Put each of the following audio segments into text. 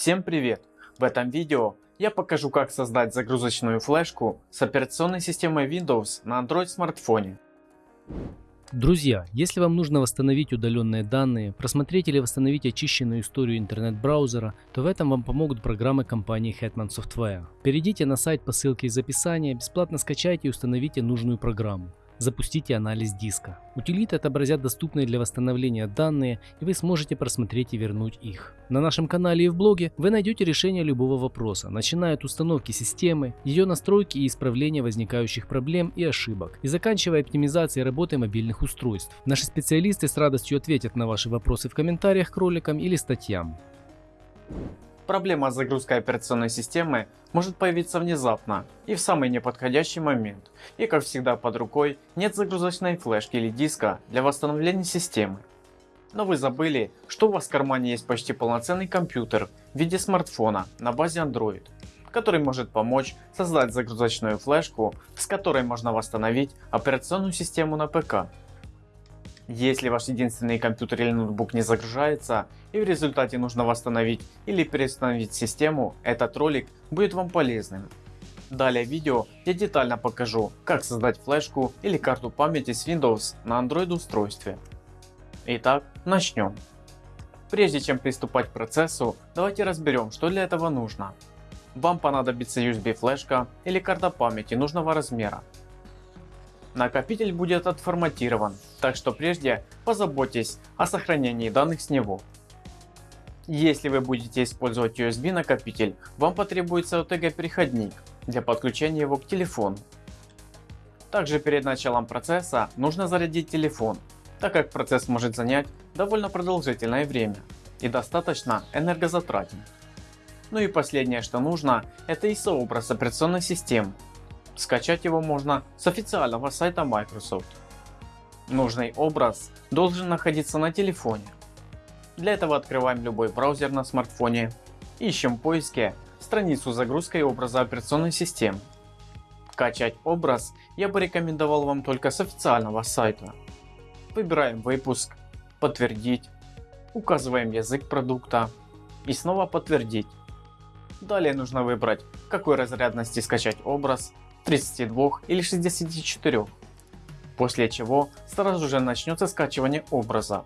Всем привет! В этом видео я покажу как создать загрузочную флешку с операционной системой Windows на Android смартфоне. Друзья, если вам нужно восстановить удаленные данные, просмотреть или восстановить очищенную историю интернет-браузера, то в этом вам помогут программы компании Hetman Software. Перейдите на сайт по ссылке из описания, бесплатно скачайте и установите нужную программу запустите анализ диска. Утилиты отобразят доступные для восстановления данные и вы сможете просмотреть и вернуть их. На нашем канале и в блоге вы найдете решение любого вопроса, начиная от установки системы, ее настройки и исправления возникающих проблем и ошибок, и заканчивая оптимизацией работы мобильных устройств. Наши специалисты с радостью ответят на ваши вопросы в комментариях к роликам или статьям. Проблема с загрузкой операционной системы может появиться внезапно и в самый неподходящий момент. И как всегда под рукой нет загрузочной флешки или диска для восстановления системы. Но вы забыли, что у вас в кармане есть почти полноценный компьютер в виде смартфона на базе Android, который может помочь создать загрузочную флешку, с которой можно восстановить операционную систему на ПК. Если ваш единственный компьютер или ноутбук не загружается и в результате нужно восстановить или переустановить систему, этот ролик будет вам полезным. Далее в видео я детально покажу как создать флешку или карту памяти с Windows на Android устройстве. Итак начнем. Прежде чем приступать к процессу давайте разберем что для этого нужно. Вам понадобится USB флешка или карта памяти нужного размера Накопитель будет отформатирован, так что прежде позаботьтесь о сохранении данных с него. Если вы будете использовать USB накопитель, вам потребуется OTG переходник для подключения его к телефону. Также перед началом процесса нужно зарядить телефон, так как процесс может занять довольно продолжительное время и достаточно энергозатратен. Ну и последнее что нужно это ISO образ операционной системы Скачать его можно с официального сайта Microsoft. Нужный образ должен находиться на телефоне. Для этого открываем любой браузер на смартфоне, ищем в поиске страницу загрузкой образа операционной системы. Качать образ я бы рекомендовал вам только с официального сайта. Выбираем выпуск, подтвердить, указываем язык продукта и снова подтвердить. Далее нужно выбрать какой разрядности скачать образ 32 или 64. После чего сразу же начнется скачивание образа.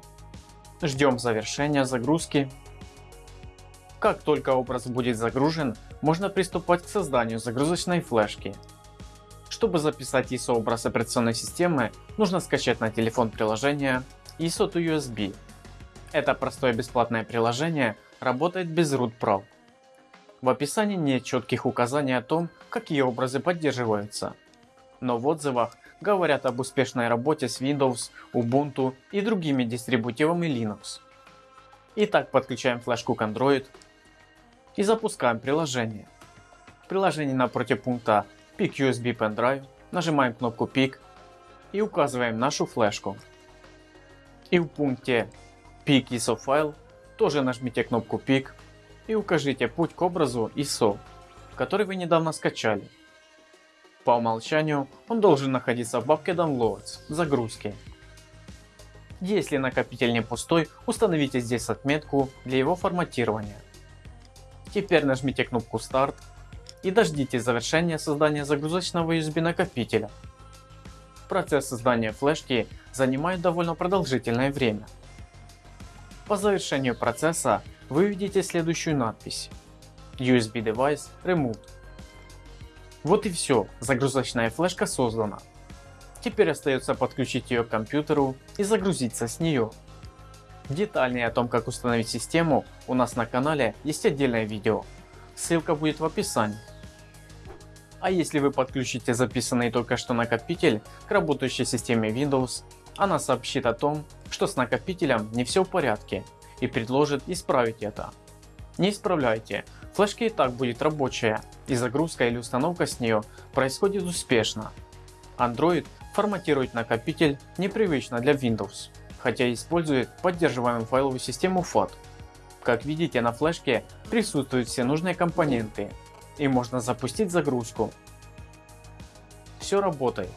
Ждем завершения загрузки. Как только образ будет загружен, можно приступать к созданию загрузочной флешки. Чтобы записать ISO образ операционной системы, нужно скачать на телефон приложение ISO to USB. Это простое бесплатное приложение работает без root прав. В описании нет четких указаний о том, какие образы поддерживаются. Но в отзывах говорят об успешной работе с Windows, Ubuntu и другими дистрибутивами Linux. Итак, подключаем флешку к Android и запускаем приложение. В приложении напротив пункта Pick USB Pen Drive нажимаем кнопку Pick и указываем нашу флешку. И в пункте Pick ISO File тоже нажмите кнопку Pick и укажите путь к образу ISO, который вы недавно скачали. По умолчанию он должен находиться в папке Downloads загрузки. Если накопитель не пустой, установите здесь отметку для его форматирования. Теперь нажмите кнопку Start и дождитесь завершения создания загрузочного USB накопителя. Процесс создания флешки занимает довольно продолжительное время. По завершению процесса вы увидите следующую надпись USB Device Removed. Вот и все, загрузочная флешка создана. Теперь остается подключить ее к компьютеру и загрузиться с нее. Детальнее о том как установить систему у нас на канале есть отдельное видео, ссылка будет в описании. А если вы подключите записанный только что накопитель к работающей системе Windows, она сообщит о том, что с накопителем не все в порядке и предложит исправить это. Не исправляйте, флешка и так будет рабочая и загрузка или установка с нее происходит успешно. Android форматирует накопитель непривычно для Windows, хотя использует поддерживаемую файловую систему FAT. Как видите на флешке присутствуют все нужные компоненты и можно запустить загрузку. Все работает.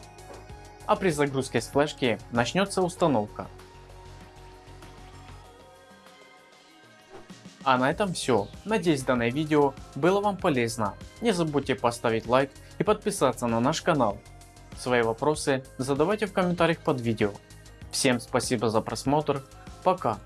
А при загрузке с флешки начнется установка. А на этом все. Надеюсь данное видео было вам полезно. Не забудьте поставить лайк и подписаться на наш канал. Свои вопросы задавайте в комментариях под видео. Всем спасибо за просмотр. Пока.